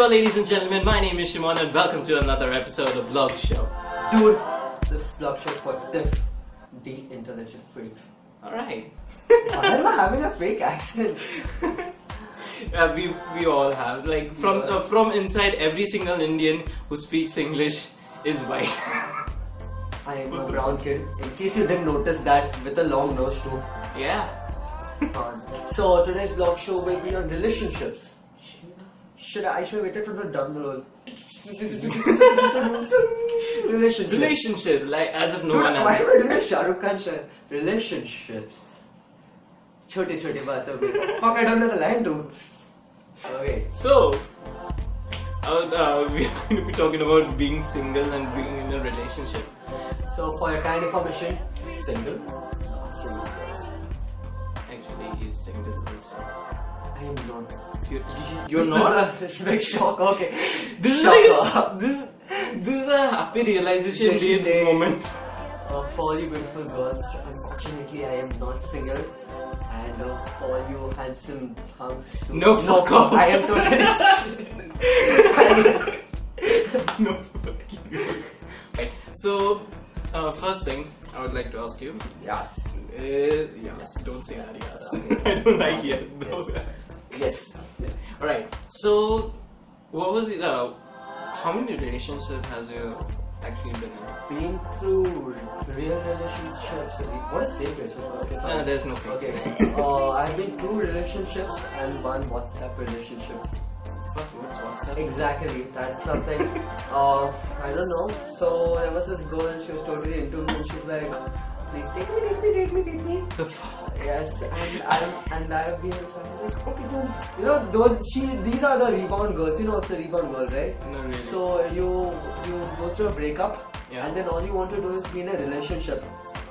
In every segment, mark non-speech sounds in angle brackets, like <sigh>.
Bonjour, ladies and gentlemen. My name is Shimon, and welcome to another episode of Vlog Show. Dude, this vlog show is for deaf, the intelligent freaks. All right. Why am I having a fake accent? <laughs> Uh, we we all have like from uh, from inside every single Indian who speaks English is white. <laughs> I am a brown kid. In case you didn't notice that, with a long nose too. yeah. Uh, so today's vlog show will be on relationships. Should I, I should have waited for the drum roll. <laughs> relationships. Relationship, like as if no Dude, one why has. am I doing a Shah Rukh Khan shirt? Relationships. छोटी छोटी बातों पे. Fuck, I don't know the line, dude. Okay. So, uh, uh, <laughs> we're going to be talking about being single and being in a relationship. So for your kind information, single, not single. Actually, he's single also. I am not. You're, you're this not. Is a <laughs> big shock. Okay. This is Shock. like a, this this is a happy realization day day. moment. Uh, for all you beautiful girls, unfortunately I am not single. And uh, for all you handsome too- No, fuck off. I am totally. <laughs> <laughs> no. Right. So, uh, first thing I would like to ask you. yes. Uh, yes, don't say that. Yes, Okay. I don't like it. No. Yes. All right. So, what was it? Uh, how many relationships have you actually been in? Been through real relationships. What is fake relationship? Okay, sorry. There's no fake. Okay. <laughs> uh, I've been two relationships and one WhatsApp relationship. Fuck, what's WhatsApp? Exactly, that's something. uh, I don't know. So there was this girl, and she was totally into me, and she's like, "Please take me, date me, date me, date me." The fuck? Yes, and I and I have been, so I was like, "Okay, cool." You know, those she, these are the rebound girls. You know, it's a rebound girl, right? No, really. So you you go through a breakup, Yeah. and then all you want to do is be in a relationship.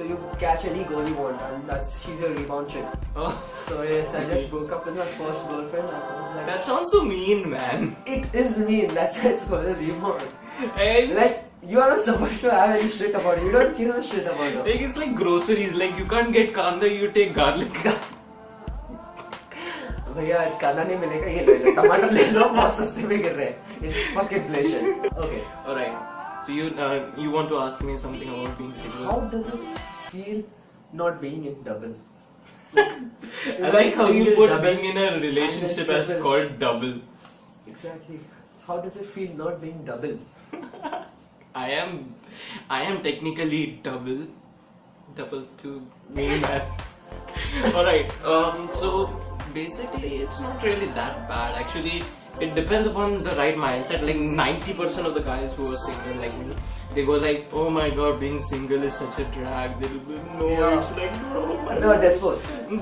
So you catch any girl you want, and that's she's your rebound chick. oh, So yes, I just broke up with my first girlfriend. I was like, that sounds so mean, man. it is mean. <laughs> That's why it's called a rebound. Hey, Like you are not supposed to have any shit about it. You don't give a shit about it. Like it's like groceries. Like you can't get kanda, you take garlic. <laughs> भैया आज कांदा नहीं मिलेगा ये ले लो टमाटर ले लो बहुत सस्ते में गिर रहे हैं It's fucking inflation. Okay. All right. So you uh, you want to ask me something about being single? How does it feel not being in double? <laughs> I like how you put double, being in a relationship as called double. Exactly. How does it feel not being double? <laughs> I am I am technically double double to me man. <laughs> Alright, um so basically it's not really that bad. Actually it depends upon the right mindset. Like 90% of the guys who are single like me, they go like, oh my god, being single is such a drag. They do no, Yeah. it's like no. No, desperate.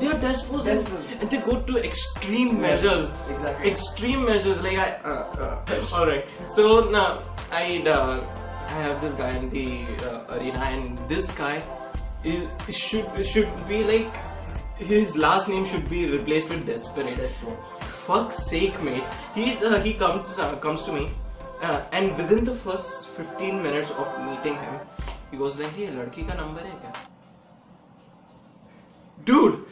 They're desperate, and- and they go to extreme measures. Exactly. Extreme measures, like I. Uh, uh, <laughs> all right. So now I uh, I have this guy in the uh, arena, and this guy is should should be like his last name should be replaced with Desperate. Desperate. Fuck's sake, mate. He uh, he comes uh, comes to me, uh, and within the first 15 minutes of meeting him, he goes like, "Hey, ladki ka number hai kya?" Dude,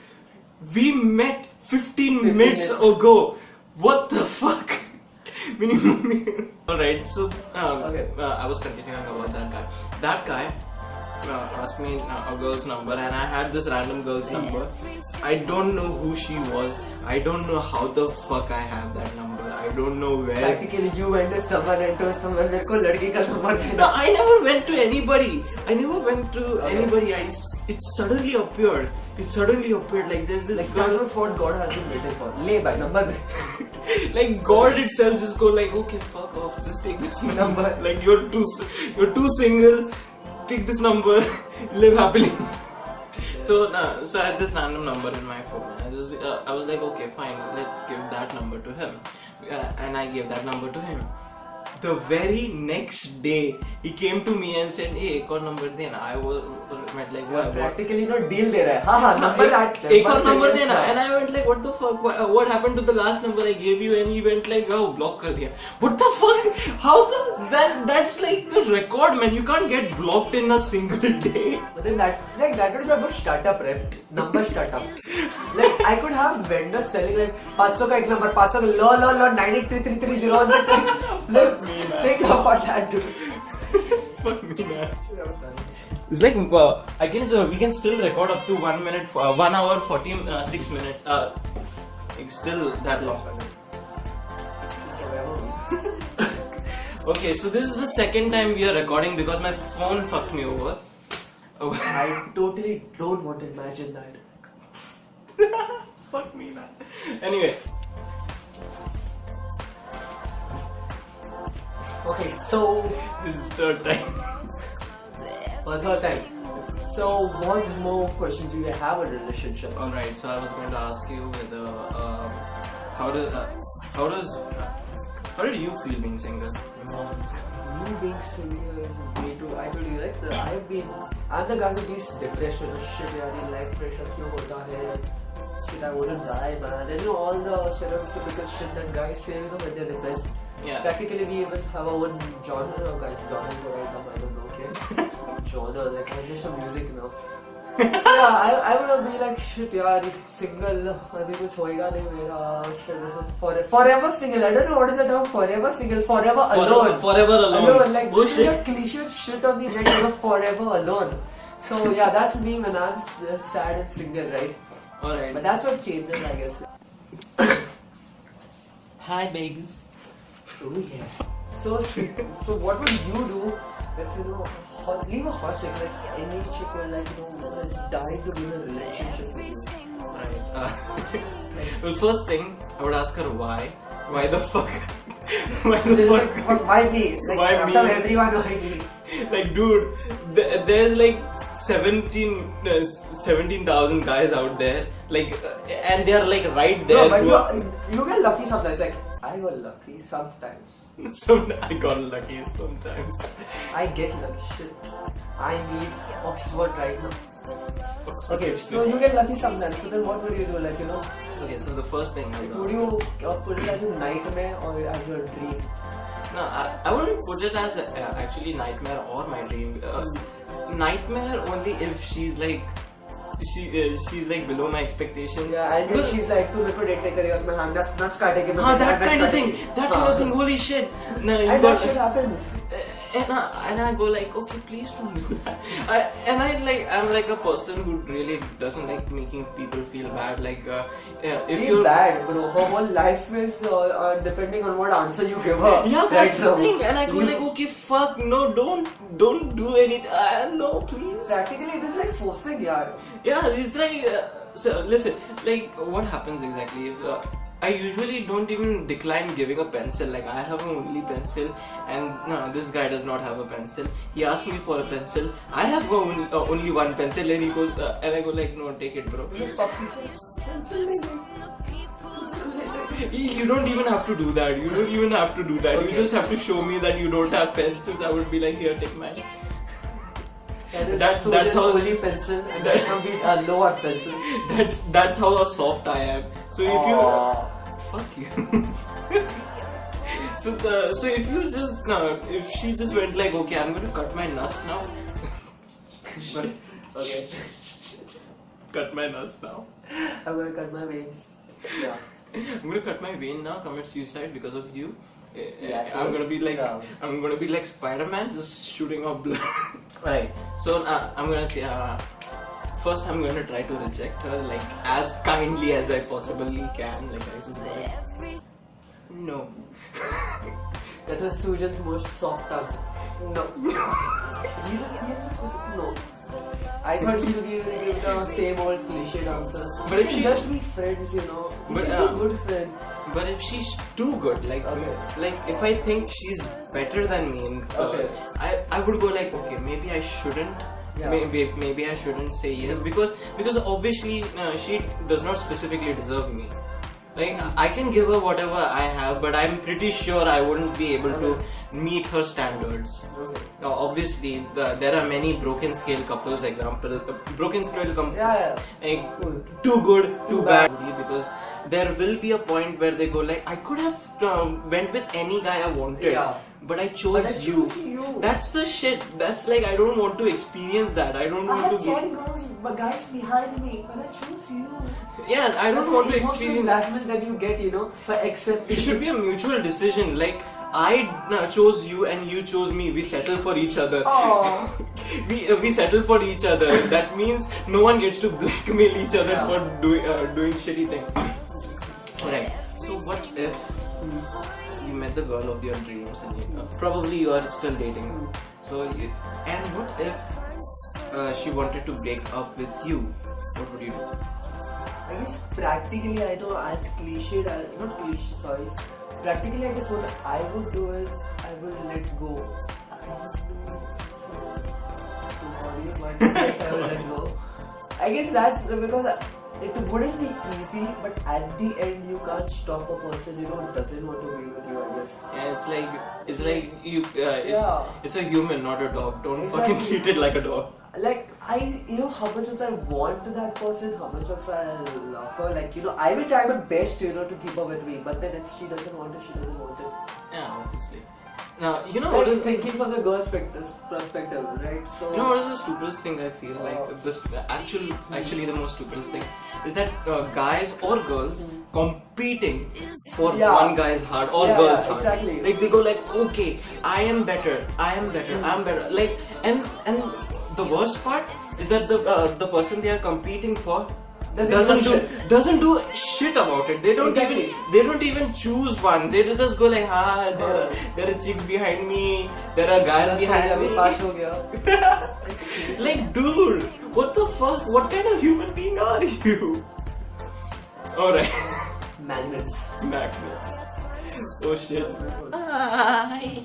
we met 15, minutes, minutes, ago. What the fuck? <laughs> <laughs> All right, so um, okay. Uh, I was continuing about that guy. That guy uh, asked me uh, a girl's number and I had this random girl's number. I don't know who she was. I don't know how the fuck I have that number. I don't know where. Practically, you went to someone and told someone, "Let's go, ladki ka number." No, I never went to anybody. I never went to okay. anybody. I it suddenly appeared. It suddenly appeared like there's this. Like girl. that was what God has been waiting for. Lay by number. <laughs> like God itself just go like, okay, fuck off, just take this number. number. <laughs> Like you're too, you're too single. Take this number, <laughs> live happily. so, uh, so I had this random number in my phone. I just, uh, I was like, okay, fine, let's give that number to him, uh, and I gave that number to him the very next day he came to me and said hey एक और number देना I was went like why what practically no deal दे रहा है हाँ हाँ number एक एक और number देना and I went like what the fuck what, what happened to the last number I gave you and he went like oh block कर दिया what the fuck how the that that's like the record man you can't get blocked in a single day But then that like that would be a good startup rep number startup like I could have vendors selling like 500 का एक number 500 का लो लो लो 98333016 like think about that dude fuck me man It's like uh, I guess uh, we can still record up to one minute, uh, one hour, forty uh, six minutes. Uh, it's still that long. <laughs> Okay, so this is the second time we are recording because my phone fucked me over. Oh, I totally don't want to imagine that <laughs> Fuck me, man. Anyway, okay so this is the third time. for <laughs> the third time so what more questions do you have on relationships All right, so I was going to ask you whether uh, how does uh, how does uh, how did you feel being single? You being single is way too. I told you like the, I've been. I'm the guy who gets depression. Shit, यार ये life pressure क्यों होता है? Shit, I wouldn't die, man. And you know all the stereotypical shit that guys say, you know, when they're depressed. Yeah. Practically, we even have our own genre. No, guys, genre is the right term. I don't know. Okay. <laughs> genre, like I'm just a music now. so yeah, I, I would be like shit यार single अभी कुछ होएगा नहीं मेरा shit this is forever, forever single I don't know what is the term forever single forever alone forever alone. like Oh, this shit. is a cliche shit on the net you know, forever alone so yeah that's me when I'm s- sad and single right all right. but that's what changes I guess <coughs> Hi, babes. oh yeah so <laughs> so what would you do if you know hot, leave a hot chick like any chick who like you know is dying to be in a relationship with you Right. Uh, <laughs> well, first thing I would ask her why. Why the fuck? <laughs> why the fuck? like, why me? Like, Why me? everyone, why me? like, dude, th- there's like 17 uh, 17,000 guys out there, like, uh, and they are like right there. No, but you, you get lucky sometimes. Like, I got lucky sometimes. <laughs> Some I got lucky sometimes. I get lucky. Shit. I need Oxford right now. Okay, so you get lucky sometimes. So then what would you do? Like, you know, Okay, so the first thing I would would ask. you uh, put it as a nightmare or as your dream? No, I, I wouldn't put it as a, uh, actually nightmare or my dream. Uh, nightmare only if she's like she uh, she's like below my expectations. Yeah, and then Because- she's like, तू मेरे को date नहीं करेगा तो मैं हाँ नस नस काटेगी मैं Ah, तेरा that नस kind of thing. काटेगी। That kind हाँ. of thing. Holy shit. No, you And got. that shit happens. and I, and I go like, okay, please don't do that. <laughs> I, and I like, I'm like a person who really doesn't like making people feel bad. Like, uh, yeah, if Feel you're bad, bro. Her whole life is uh, uh, depending on what answer you give her. Yeah, that's right the now. thing. And I go like, okay, fuck, no, don't, don't do anything. Uh, no, please. Practically, it is like forcing, yaar. Yeah, it's like, uh, so listen, like what happens exactly? If, uh, I usually don't even decline giving a pencil. Like I have an only pencil, and no, this guy does not have a pencil. He asked me for a pencil. I have only, uh, only one pencil, and he goes, uh, and I go like, no, take it, bro. You you don't even have to do that. You don't even have to do that. You just have to show me that you don't have pencils. I would be like, here, take mine. That is That's- so that's just how- only pencil and that- that can be a lower pencil. <laughs> That's that's how soft I am. So if you Aw. Fuck you. <laughs> so the so if you just no, if she just went like okay, I'm gonna cut my nuts now. <laughs> okay, cut my nuts now. I'm gonna cut my vein. Yeah. I'm gonna cut my vein now. Commit suicide because of you. Eh, eh, Yeah, so- I'm gonna be like yeah. I'm gonna be like Spider-Man, just shooting off blood. <laughs> Right. So uh, I'm gonna say uh, first I'm gonna try to reject her like as kindly as I possibly can. Like I just no. <laughs> That was Sujan's most soft answer. No. <laughs> he just, he just was no. I thought he'll give, give the same old cliched answers. But if she- just be friends, you know. We But, uh, good friends. But if she's too good, like Okay. like if I think she's better than me, in, uh, Okay. I I would go like okay maybe I shouldn't. Yeah. Maybe maybe I shouldn't say yes because because obviously uh, she does not specifically deserve me. Like I can give her whatever I have, but I'm pretty sure I wouldn't be able to meet her standards. Okay. Now, obviously, the, there are many broken scale couples. Example, uh, broken scale com- Yeah, yeah. like Cool. too good, too, Too bad. Because there will be a point where they go like, I could have um, went with any guy I wanted, Yeah. But I chose But I you. chose you. That's the shit. That's like I don't want to experience that. I don't I want had to. ten girls, but guys behind me, but I chose you. Yeah, I That's don't want to experience. blackmail that you get, you know, for accepting. It should be a mutual decision. Like I uh, chose you and you chose me. We settle for each other. <laughs> We uh, we settle for each other. That means no one gets to blackmail each other Yeah. for doing uh, doing shitty things. Alright. So what if you met the girl of your dreams and you, uh, probably you are still dating. her. So you, and what if uh, she wanted to break up with you? What would you do? I guess practically, I know as cliched as not cliche, sorry. Practically, I guess what I would do is I would let go. <laughs> I would let go. I guess that's because it wouldn't be easy, but at the end, you can't stop a person you know who doesn't want to be with you. I guess. Yeah, it's like it's like you. Uh, it's Yeah. it's a human, not a dog. Don't Exactly. fucking treat it like a dog. like I, you know, how much as I want that person, how much as I love her. Like you know, I will try my best, you know, to keep her with me. But then if she doesn't want it, she doesn't want it. Yeah, obviously. Now you know what Like is thinking from the girl's perspective, right? So You know what is the stupidest thing I feel like Uh, this actual actually the most stupidest thing is that uh, guys or girls competing for Yeah. one guy's heart or Yeah, girl's yeah, heart. exactly. Like they go like, okay, I am better, I am better, I'm better. Like and and the worst part is that the uh, the person they are competing for doesn't, doesn't do, do doesn't do shit about it. They don't exactly. even they don't even choose one. They just go like, ah, there, are, there are chicks behind me. There are guys behind me. <laughs> like, dude, what the fuck? What kind of human being are you? All right. Magnets. Magnets. Oh shit. Hi.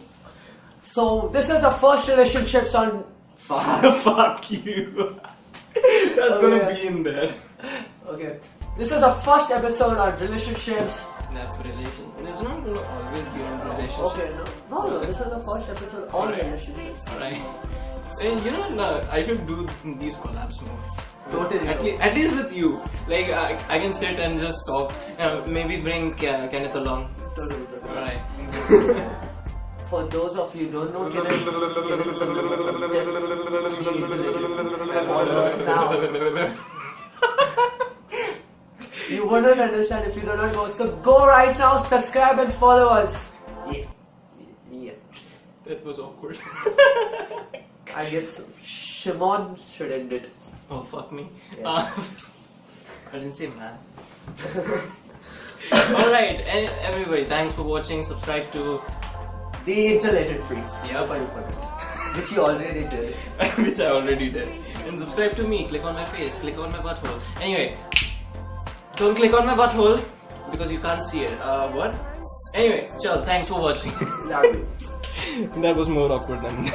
So this is our first relationships on. Fuck. <laughs> fuck you. <laughs> That's oh, gonna yeah. be in there. Okay. This is our first episode on relationships. That relation. It's not gonna always be on relationship. Okay. No, no, no. This is the first episode on Alright. relationships. Alright. And you know, no, I should do these collabs more. Totally. At, le- at least with you. Like, I, I can sit and just talk. Uh, maybe bring Ke- Kenneth along. Totally. totally. Alright. <laughs> For those of you who don't know Kenneth, Kenneth is a definitely relationship. And all of us now. You wouldn't understand if you do not go. So go right now, subscribe and follow us. Yeah. Yeah. That was awkward. <laughs> I guess Shimon should end it. oh, fuck me. Yes. Uh, <laughs> I didn't say man. <laughs> Alright, and everybody, thanks for watching. Subscribe to The Intelligent Freaks. Yep. Hope you forget. Which you already did. which I already did. And subscribe to me, click on my face, click on my butthole. Anyway, don't click on my butthole because you can't see it. Uh, what? Anyway, chill, thanks for watching. <laughs> That was more awkward than